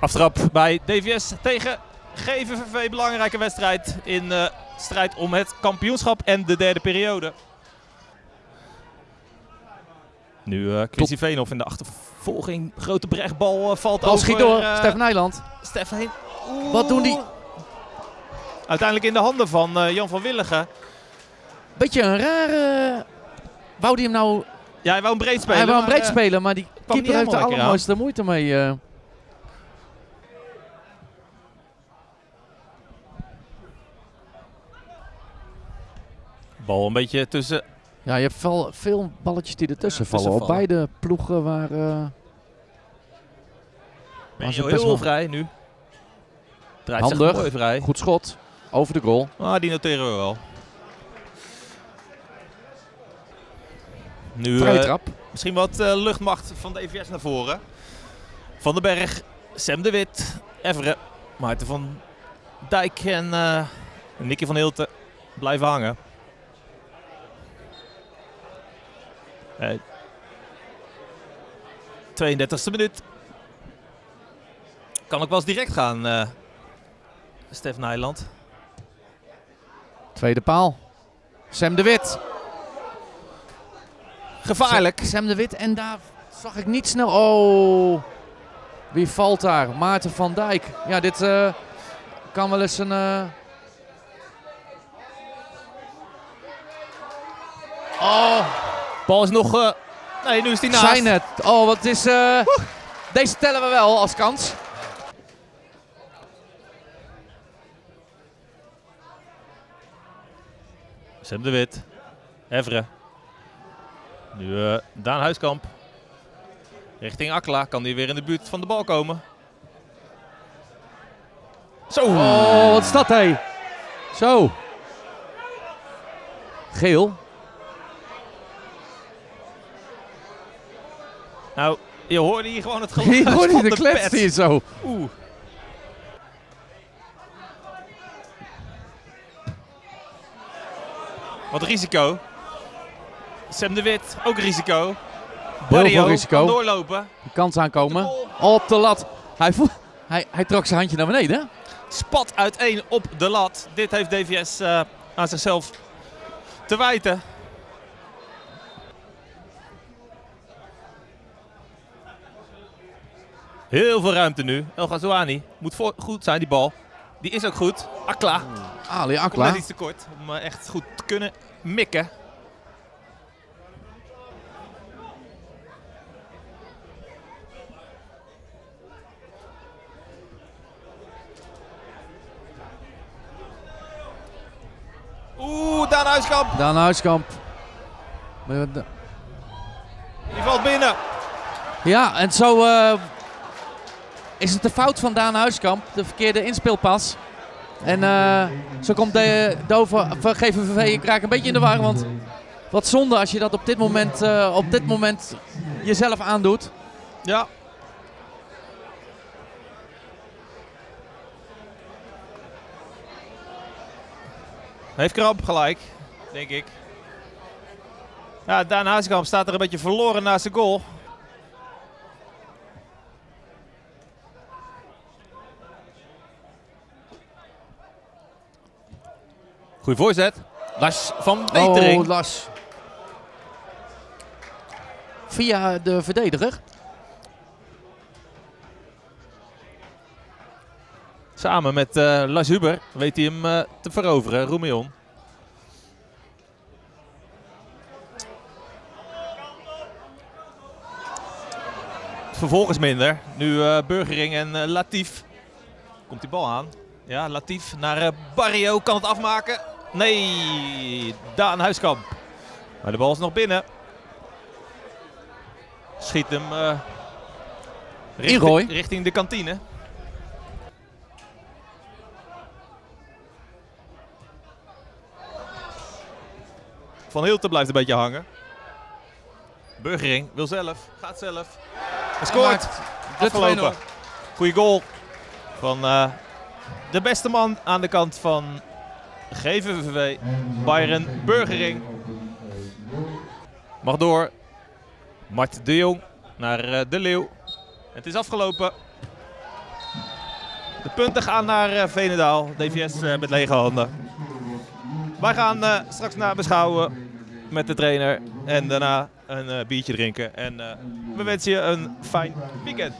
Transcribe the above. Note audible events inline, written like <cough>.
Aftrap bij DVS tegen GVVV. Belangrijke wedstrijd in de strijd om het kampioenschap en de derde periode. Nu eh Chrissy Veenhoff in de achtervolging. Grote brechtbal eh, valt Bal over. schiet door. eh, Stef Nijland. Stef heen. Oeh. Wat doen die? Uiteindelijk in de handen van eh, Jan van Willigen. Beetje een rare... Wou die hem nou... Ja, hij wou een breed spelen. hij wou hem maar, breed eh, spelen, maar die keeper heeft er allermooiste moeite mee. Bal een beetje tussen. Ja, je hebt wel veel balletjes die ertussen Ja, vallen. Op beide ploegen waar... eh, best heel wel- vrij nu. Draait Handig. mooi vrij. goed schot. Over de goal. Ah, die noteren we wel. Nu Vrije eh, trap. misschien wat eh, luchtmacht van de EVS naar voren. Van den Berg, Sam de Wit, Everen, Maarten van Dijk en Nicky van Hilten blijven hangen. 32e minuut. Kan ook wel eens direct gaan, eh Stef Nijland. Tweede paal. Sam de Wit. Gevaarlijk. Sam de Wit. En daar zag ik niet snel... Oh. Wie valt daar? Maarten van Dijk. Ja, dit eh, kan wel eens een... eh, Oh, Bal is nog... eh, nee, nu is die naast. zijn het. Oh, wat is... eh, Deze tellen we wel als kans. Sam de Wit. Everen. Nu eh, Daan Huiskamp. Richting Akla. Kan die weer in de buurt van de bal komen. Zo. Oh, wat is dat, hé? Zo. Geel. Nou, je hoorde hier gewoon het <laughs> geluid je van de de klets pet. hier zo. Oeh. Wat risico. Sam de Wit, ook risico. Barrio risico. doorlopen. De kans aankomen. De. Op de lat. Hij, hij, hij trok zijn handje naar beneden. Spat uiteen op de lat. Dit heeft DVS eh, aan zichzelf te wijten. Heel veel ruimte nu. El Ghazouani moet voor, goed zijn, die bal. Die is ook goed. Akla. Ali Komt Akla. net iets te kort om eh, echt goed te kunnen mikken. Oeh, Daan Huiskamp. Daan Huiskamp. Die valt binnen. Ja, en zo eh, is het de fout van Daan Huiskamp. De verkeerde inspeelpas. En eh, zo komt de Dover van GVVV een beetje in de war. Want wat zonde als je dat op dit moment, eh, op dit moment jezelf aandoet. Ja. Heeft Krab gelijk, denk ik. Ja, Daan Hazekamp staat er een beetje verloren naast zijn goal. Goeie voorzet. Lars van Wetering. Oh, Lars. Via de verdediger. Samen met eh, Lars Huber weet hij hem eh, te veroveren, Roemion. Vervolgens minder. Nu eh, Burgering en Latief. Komt die bal aan. Ja, Latief naar Barrio. Kan het afmaken? Nee, Daan Huiskamp. Maar de bal is nog binnen. Schiet hem eh, richting, richting de kantine. Van Hilten blijft een beetje hangen. Burgering wil zelf, gaat zelf. Hij scoort. Afgelopen. 2-0. Goeie goal van eh, de beste man aan de kant van GVVV, Byron Burgering. Mag door. Mart de Jong naar eh, De Leeuw. Het is afgelopen. De punten gaan naar uh, Venendaal. DVS uh, met lege handen. Wij gaan straks na beschouwen met de trainer. En daarna een biertje drinken. En we wensen je een fijn weekend.